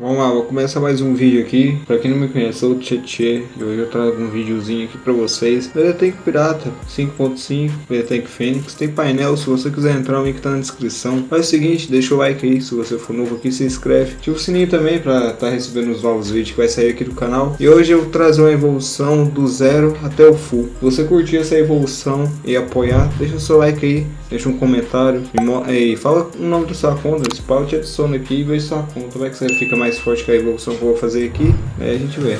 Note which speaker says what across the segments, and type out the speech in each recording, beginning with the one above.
Speaker 1: Vamos lá, vou começar mais um vídeo aqui. Pra quem não me conhece, eu sou o Tietê e hoje eu trago um videozinho aqui pra vocês. Tank Pirata 5.5, Tank Fênix, tem painel, se você quiser entrar o link tá na descrição. Faz o seguinte, deixa o like aí, se você for novo aqui, se inscreve. Ativa o sininho também pra tá recebendo os novos vídeos que vai sair aqui do canal. E hoje eu trazer uma evolução do zero até o full. Se você curtir essa evolução e apoiar, deixa o seu like aí, deixa um comentário e, e fala o nome da sua conta, esse pau te adiciona aqui e veja sua conta, vai que você fica mais forte que a evolução que eu vou fazer aqui, aí a gente vê.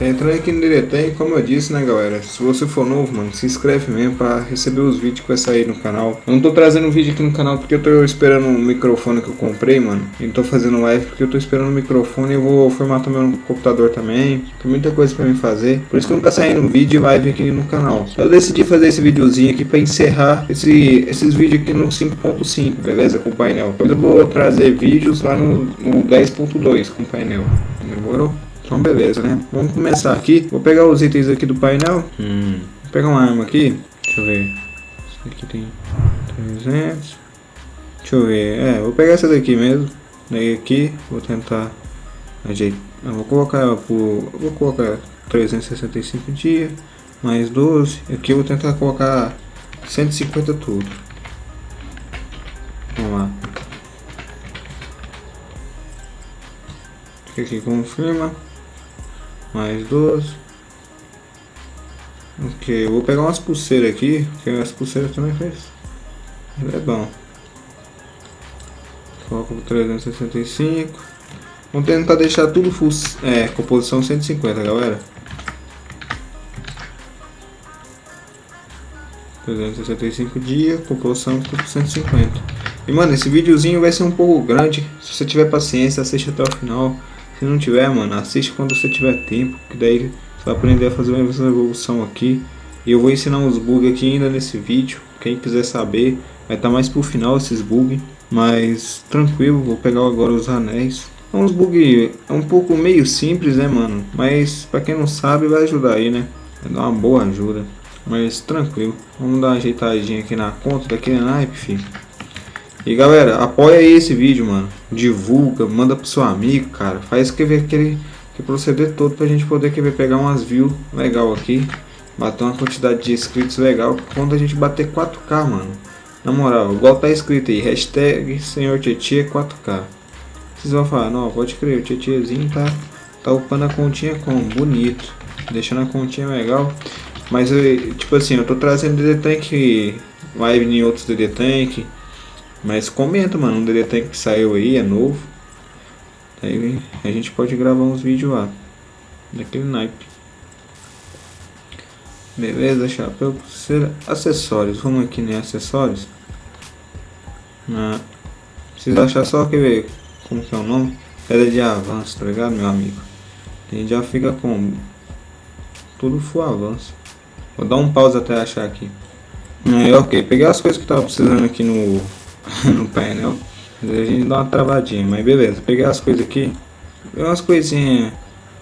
Speaker 1: Entrando aqui no Diretem, como eu disse, né galera, se você for novo, mano, se inscreve mesmo pra receber os vídeos que vai sair no canal. Eu não tô trazendo vídeo aqui no canal porque eu tô esperando um microfone que eu comprei, mano. E não tô fazendo live porque eu tô esperando um microfone e eu vou formatar meu computador também. Tem muita coisa pra mim fazer, por isso que nunca saindo vídeo e live aqui no canal. Eu decidi fazer esse videozinho aqui pra encerrar esse, esses vídeos aqui no 5.5, beleza? Com o painel. Eu vou trazer vídeos lá no, no 10.2 com o painel. Demorou? Então beleza, né? Vamos começar aqui. Vou pegar os itens aqui do painel. Hum. Vou pegar uma arma aqui. Deixa eu ver. Esse aqui tem 300. Deixa eu ver. É, vou pegar essa daqui mesmo. Daí aqui, vou tentar ajeitar. Eu vou colocar por. Vou colocar 365 dias. Mais 12. Aqui eu vou tentar colocar 150 tudo. Vamos lá. Aqui confirma mais duas. Ok, vou pegar umas pulseiras aqui, porque as pulseiras também faz. É bom. Coloco 365. Vamos tentar deixar tudo full, é, composição 150, galera. 365 dias, composição 150. E mano, esse videozinho vai ser um pouco grande. Se você tiver paciência, assiste até o final. Se não tiver, mano, assiste quando você tiver tempo, que daí você vai aprender a fazer uma evolução aqui. E eu vou ensinar uns bugs aqui ainda nesse vídeo. Quem quiser saber, vai estar tá mais pro final esses bugs. Mas tranquilo, vou pegar agora os anéis. É uns bugs é um pouco meio simples, né, mano? Mas pra quem não sabe, vai ajudar aí, né? Vai dar uma boa ajuda. Mas tranquilo. Vamos dar uma ajeitadinha aqui na conta daquele naipe, filho. E galera, apoia aí esse vídeo, mano. Divulga, manda pro seu amigo, cara. Faz que ver aquele que proceder todo pra gente poder querer pegar umas views legal aqui. Bater uma quantidade de inscritos legal. Quando a gente bater 4K, mano. Na moral, igual tá escrito aí, hashtag Senhor Tietê 4K. Vocês vão falar, não, pode crer, o Tietêzinho tá, tá upando a continha como? Bonito. Deixando a continha legal. Mas, eu, tipo assim, eu tô trazendo DD Tank live em outros DD Tank mas comenta, mano, um DD que saiu aí, é novo. Aí a gente pode gravar uns vídeos lá. Daquele naipe. Beleza, chapéu, pulseira, acessórios. Vamos aqui em acessórios. Ah, precisa achar só que ver como que é o nome. Pedra de avanço, tá ligado, meu amigo? A gente já fica com tudo full avanço. Vou dar um pause até achar aqui. Aí, ok, peguei as coisas que tava precisando aqui no no painel. a gente dá uma travadinha, mas beleza. Peguei as coisas aqui. Peguei umas coisinhas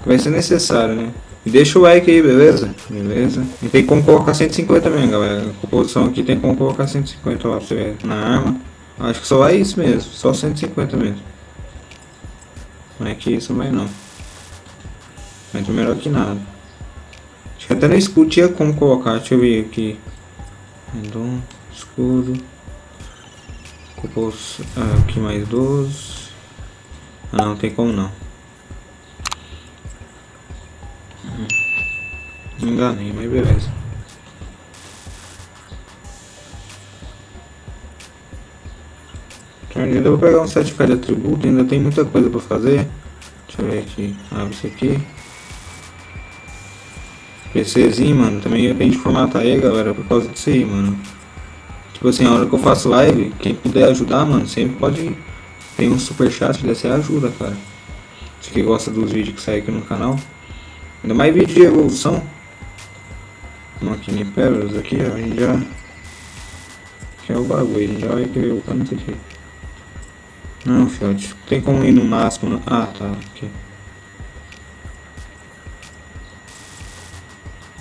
Speaker 1: que vai ser necessário, né? E deixa o like aí, beleza? Beleza. E tem como colocar 150 também, galera. A composição aqui tem como colocar 150 lá pra você ver. Na arma. Acho que só é isso mesmo. Só 150 mesmo. Não é que isso, mas não. Mas melhor que nada. Acho que até no escudo tinha como colocar. Deixa eu ver aqui. Então, escudo. Compôs aqui mais 12. Ah, não tem como não. Enganei, mas beleza. Ainda vou pegar um certificado de atributo, ainda tem muita coisa para fazer. Deixa eu ver aqui. Abre isso aqui. PCzinho, mano, também é pra gente formatar aí, galera, por causa disso aí, mano. Tipo assim, a hora que eu faço live, quem puder ajudar, mano, sempre pode. Tem um super chat dessa ajuda, cara. Se que gosta dos vídeos que saem aqui no canal. Ainda mais vídeo de evolução. Máquina pérolas aqui, ó, a gente já. Que é o bagulho, a gente já vai querer upar nisso aqui. Não, fiote, tem como ir no máximo. No... Ah, tá, aqui.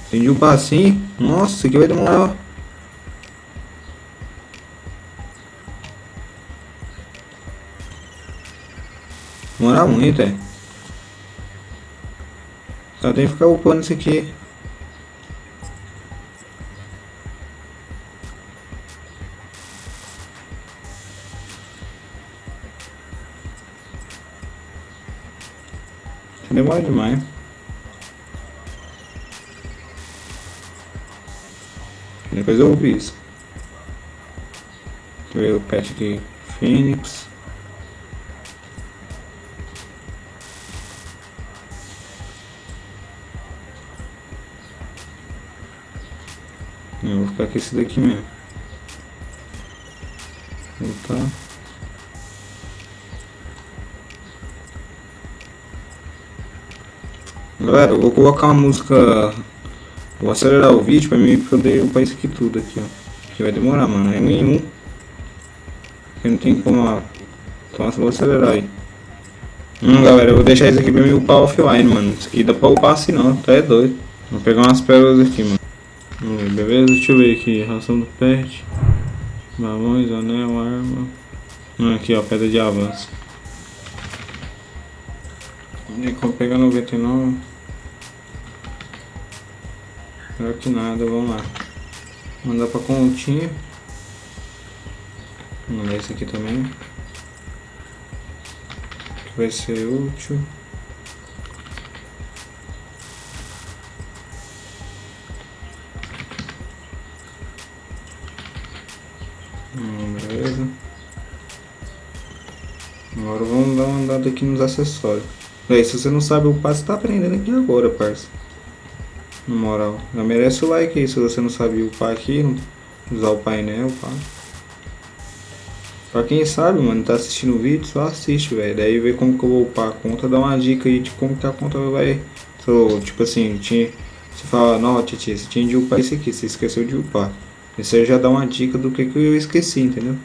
Speaker 1: Entendi o passinho. Nossa, aqui vai demorar, ó. Demora muito, é. Só tem que ficar upando isso aqui. Demora demais. Depois eu ouvi isso. Deixa eu ver o pet aqui. Phoenix. Ficar com esse daqui mesmo. Voltar. Galera, eu vou colocar uma música. Vou acelerar o vídeo pra mim poder upar isso aqui tudo aqui, ó. Que vai demorar, mano. É um em um. Que não tem como. Então vou acelerar aí. Hum, galera, eu vou deixar isso aqui pra mim upar offline, mano. Isso aqui dá pra upar assim não, tá é doido. Vou pegar umas pérolas aqui, mano. Beleza? Deixa eu ver aqui. Ração do pet. Balões, anel, arma. Hum, aqui, ó. Pedra de avanço. E como pegar 99. Melhor que nada, vamos lá. Mandar pra continha. Vamos mandar esse aqui também. Que vai ser útil. Beleza. Agora vamos dar uma andada aqui nos acessórios. Daí, se você não sabe o passo, tá aprendendo aqui agora, parça. Na moral. Já merece o like aí se você não sabe upar aqui, usar o painel, pá. Pra quem sabe, mano, tá assistindo o vídeo, só assiste, velho. Daí vê como que eu vou upar a conta, dá uma dica aí de como que a conta vai... So, tipo assim, tinha... Você fala, não, Titi, você tinha de upar esse aqui, você esqueceu de upar. Esse aí já dá uma dica do que, que eu esqueci, entendeu?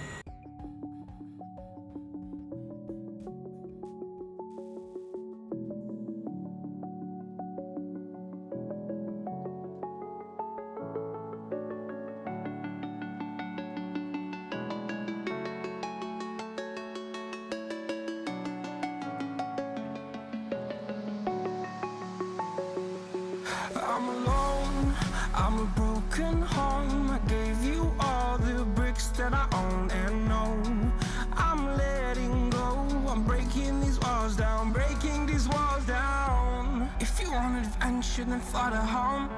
Speaker 2: Adventure, then fly to home.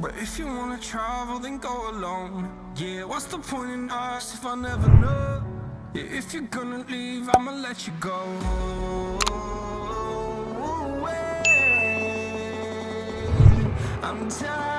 Speaker 2: But if you wanna travel, then go alone. Yeah, what's the point in us if I never know? Yeah, if you're gonna leave, I'ma let you go. I'm tired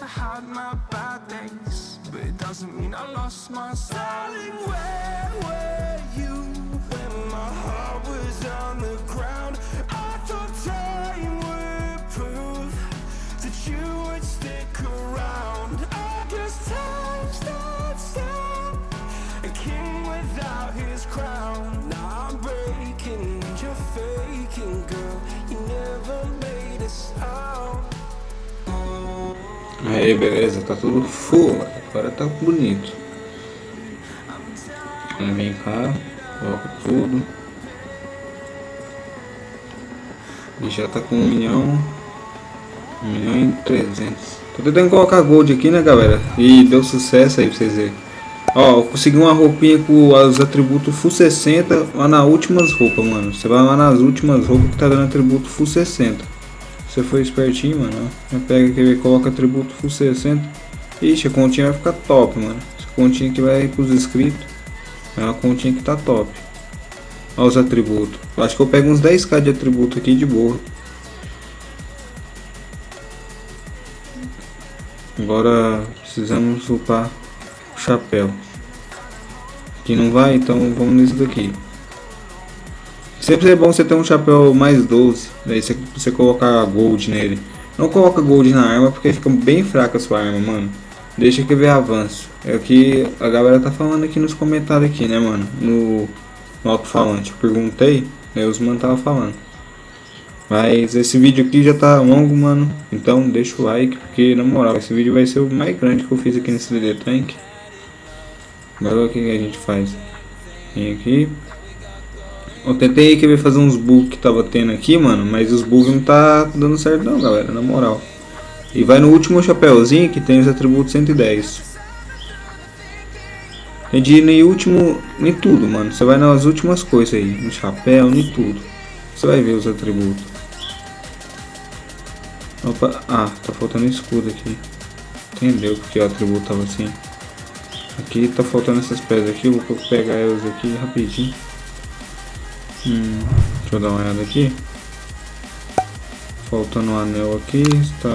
Speaker 2: I had my bad days, but it doesn't mean I lost my style. Darling, where were you when my heart was on the
Speaker 1: Aí, beleza, tá tudo full, agora tá bonito. Vem cá, coloca tudo. E já tá com um milhão, um milhão e trezentos. Tô tentando colocar gold aqui, né, galera? E deu sucesso aí pra vocês verem. Ó, eu consegui uma roupinha com os atributos full 60 lá nas últimas roupas, mano. Você vai lá nas últimas roupas que tá dando atributo full 60. Você foi espertinho, mano. Ó. Pega aqui coloca atributo full 60. Ixi, a continha vai ficar top, mano. Essa continha que vai pros inscritos. É uma continha que tá top. Olha os atributos. Acho que eu pego uns 10k de atributo aqui de boa. Agora precisamos upar o chapéu. Que não vai, então vamos nisso daqui. Sempre é bom você ter um chapéu mais 12. Daí você, você colocar gold nele. Não coloca gold na arma porque fica bem fraca a sua arma, mano. Deixa que ver avanço. É o que a galera tá falando aqui nos comentários aqui, né, mano? No, no alto-falante. Perguntei, aí os mano tava falando. Mas esse vídeo aqui já tá longo, mano. Então deixa o like, porque na moral, esse vídeo vai ser o mais grande que eu fiz aqui nesse DD Tank. Agora o que a gente faz? Vem aqui. Eu tentei que fazer uns bugs que tava tendo aqui, mano. Mas os bugs não tá dando certo não, galera. Na moral. E vai no último chapéuzinho que tem os atributos 110. Tem de ir no último, em tudo, mano. Você vai nas últimas coisas aí. No chapéu, em tudo. Você vai ver os atributos. Opa, ah, tá faltando escudo aqui. Entendeu porque o atributo tava assim. Aqui tá faltando essas pedras aqui, vou pegar elas aqui rapidinho. Hum, deixa eu dar uma olhada aqui. Faltando um anel aqui, está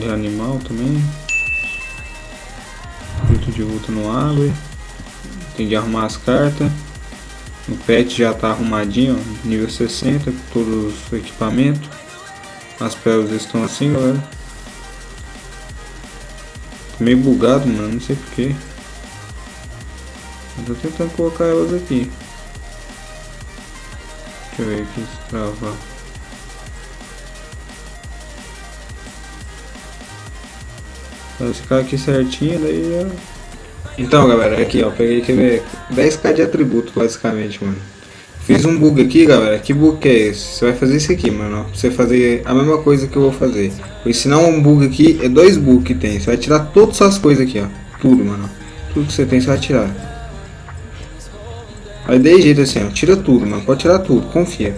Speaker 1: de animal também. Fruto de luta no árvore. Tem de arrumar as cartas. O pet já está arrumadinho, ó, nível 60, com todos os equipamentos. As pérolas estão assim, galera. Tô meio bugado, mano, não sei porquê. Eu tô tentando colocar elas aqui. Deixa eu ver aqui se travar. Vai ficar aqui certinho, daí já... Então galera, aqui ó, peguei que ver 10k de atributo basicamente, mano. Fiz um bug aqui, galera. Que bug que é esse? Você vai fazer isso aqui, mano. Você fazer a mesma coisa que eu vou fazer. Vou ensinar um bug aqui. É dois bugs que tem. Você vai tirar todas as coisas aqui, ó. Tudo, mano. Tudo que você tem, você vai tirar. Aí de jeito assim, ó. Tira tudo, mano. Pode tirar tudo, confia.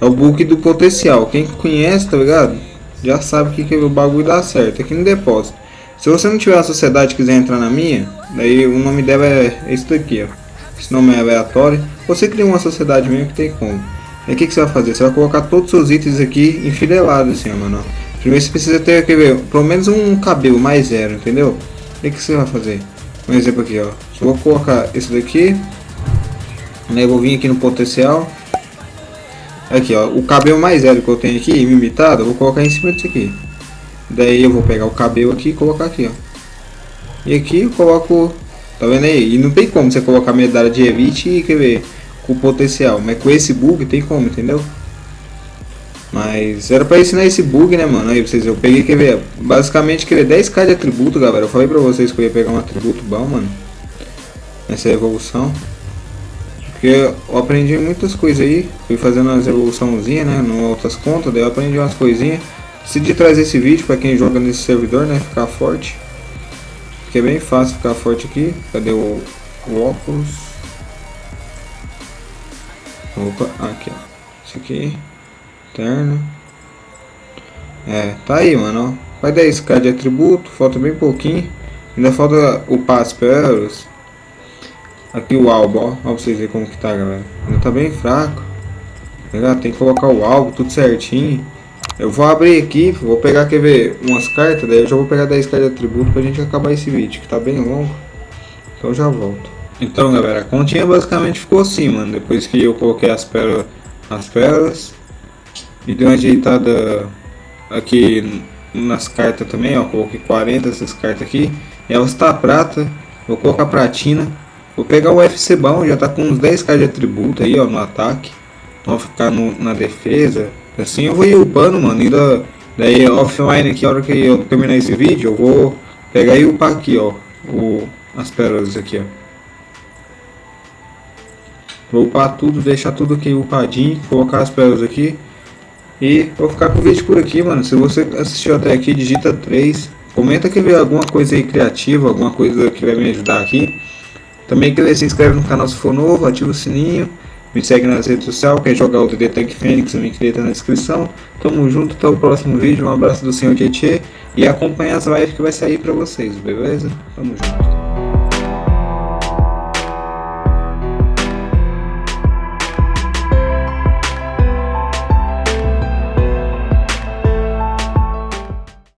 Speaker 1: É o bug do potencial. Quem conhece, tá ligado? Já sabe que, que o bagulho dá certo. Aqui no depósito. Se você não tiver uma sociedade e quiser entrar na minha, daí o nome dela é esse daqui, ó. Esse nome é aleatório. Você cria uma sociedade mesmo que tem como. Aí o que, que, você vai fazer? Você vai colocar todos os seus itens aqui enfileirados assim, ó, mano. Primeiro você precisa ter, quer ver, pelo menos um cabelo mais zero, entendeu? O que, que você vai fazer? Um exemplo aqui, ó. Só vou colocar esse daqui. Né, vou vir aqui no potencial. Aqui, ó. O cabelo mais zero que eu tenho aqui, imitado, eu vou colocar em cima disso aqui. Daí eu vou pegar o cabelo aqui e colocar aqui, ó. E aqui eu coloco... Tá vendo aí? E não tem como você colocar medalha de elite e, quer ver, com potencial. Mas com esse bug tem como, entendeu? Mas era pra ensinar esse bug, né, mano? Aí vocês, eu peguei, quer ver, basicamente, quer ver, 10k de atributo, galera. Eu falei pra vocês que eu ia pegar um atributo bom, mano. Nessa evolução. Porque eu aprendi muitas coisas aí. Fui fazendo umas evoluçãozinhas, né, no outras contas. Daí eu aprendi umas coisinhas. Decidi trazer esse vídeo para quem joga nesse servidor, né? Ficar forte. Porque é bem fácil ficar forte aqui. Cadê o, o óculos? Opa, aqui ó. Esse aqui. Terno. É, tá aí, mano. Ó. Vai 10k de atributo, falta bem pouquinho. Ainda falta o pass peros. Aqui o álbum, ó. Ó pra vocês verem como que tá, galera. Ainda tá bem fraco. Tá Tem que colocar o álbum tudo certinho. Eu vou abrir aqui, vou pegar, quer ver, umas cartas, daí eu já vou pegar 10 cartas de atributo pra gente acabar esse vídeo, que tá bem longo. Então já volto. Então galera, a continha basicamente ficou assim, mano, depois que eu coloquei as pérolas, as pérolas. E dei uma ajeitada aqui nas cartas também, ó, coloquei 40 essas cartas aqui. Elas tá prata, vou colocar pratina. Vou pegar o FC bom, já tá com uns 10k de atributo aí, ó, no ataque. Então ficar no, na defesa, Assim eu vou ir upando, mano. Ainda daí offline aqui, a hora que eu terminar esse vídeo, eu vou pegar e upar aqui, ó. O, as pérolas aqui, ó. Vou upar tudo, deixar tudo aqui upadinho, colocar as pérolas aqui. E vou ficar com o vídeo por aqui, mano. Se você assistiu até aqui, digita 3. Comenta que vê alguma coisa aí criativa, alguma coisa que vai me ajudar aqui. Também que se inscreve no canal se for novo, ativa o sininho, me segue nas redes sociais, quer jogar o DD Tech Fênix, também que tá na descrição. Tamo junto, até o próximo vídeo, um abraço do senhor Tietê e acompanha as lives que vai sair pra vocês, beleza? Tamo junto.